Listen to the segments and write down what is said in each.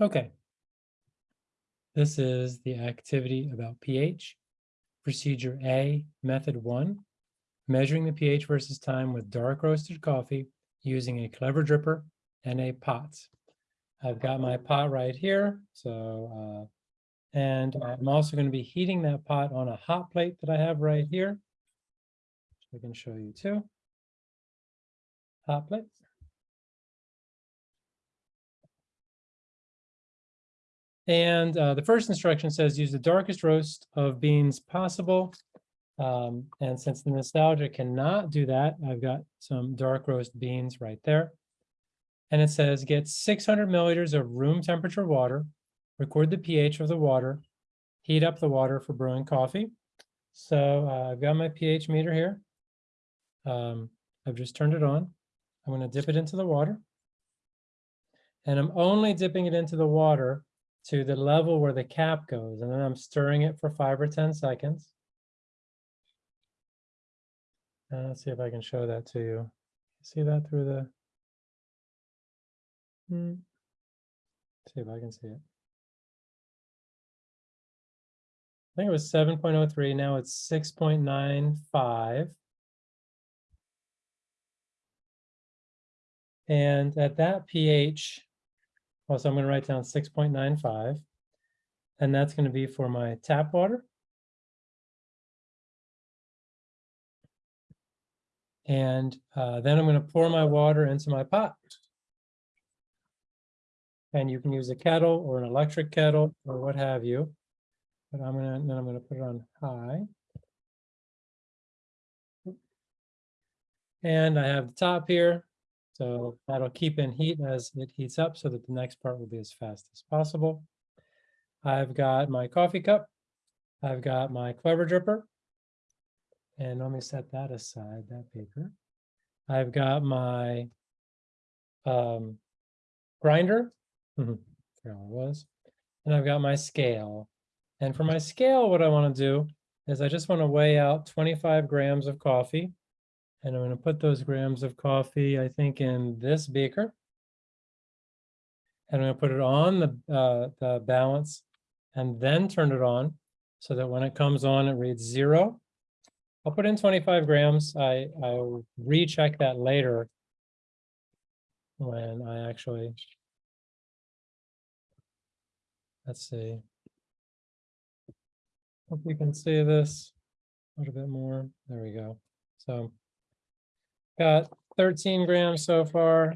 Okay. This is the activity about pH. Procedure A, method one, measuring the pH versus time with dark roasted coffee using a clever dripper and a pot. I've got my pot right here, so, uh, and I'm also going to be heating that pot on a hot plate that I have right here. I can show you too. Hot plate. And uh, the first instruction says use the darkest roast of beans possible. Um, and since the nostalgia cannot do that, I've got some dark roast beans right there. And it says get 600 milliliters of room temperature water, record the pH of the water, heat up the water for brewing coffee. So uh, I've got my pH meter here. Um, I've just turned it on. I'm going to dip it into the water. And I'm only dipping it into the water to the level where the cap goes, and then I'm stirring it for five or 10 seconds. Uh, let's see if I can show that to you. See that through the... Hmm. See if I can see it. I think it was 7.03, now it's 6.95. And at that pH, also I'm going to write down 6.95. And that's going to be for my tap water. And uh, then I'm going to pour my water into my pot. And you can use a kettle or an electric kettle or what have you. But I'm going to, then I'm going to put it on high. And I have the top here. So that'll keep in heat as it heats up so that the next part will be as fast as possible. I've got my coffee cup. I've got my clever dripper. And let me set that aside, that paper. I've got my um, grinder. Forgot what it was. And I've got my scale. And for my scale, what I want to do is I just want to weigh out 25 grams of coffee. And I'm going to put those grams of coffee, I think, in this beaker. And I'm going to put it on the, uh, the balance and then turn it on so that when it comes on, it reads zero. I'll put in 25 grams. I, I'll recheck that later when I actually, let's see. Hope you can see this a little bit more. There we go. So got 13 grams so far.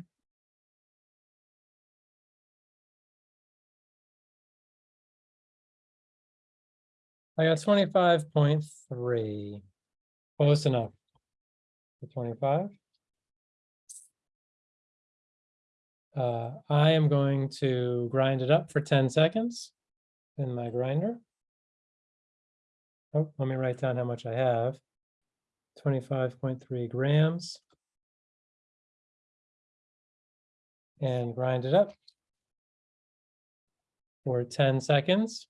I got 25.3. Close enough. For 25. Uh, I am going to grind it up for 10 seconds in my grinder. Oh, let me write down how much I have. 25.3 grams. And grind it up for 10 seconds.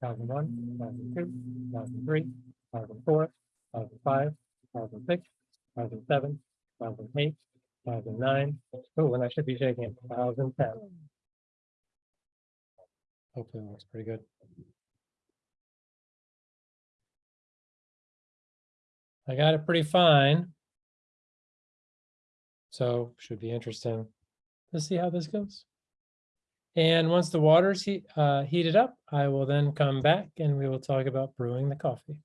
1001, 1002, 1003, 1004, 2005, 2006, 2007, 2008, 2009. Oh, and I should be shaking it, 2010. Hopefully it looks pretty good. I got it pretty fine. So should be interesting to see how this goes. And once the water's heat, uh, heated up, I will then come back and we will talk about brewing the coffee.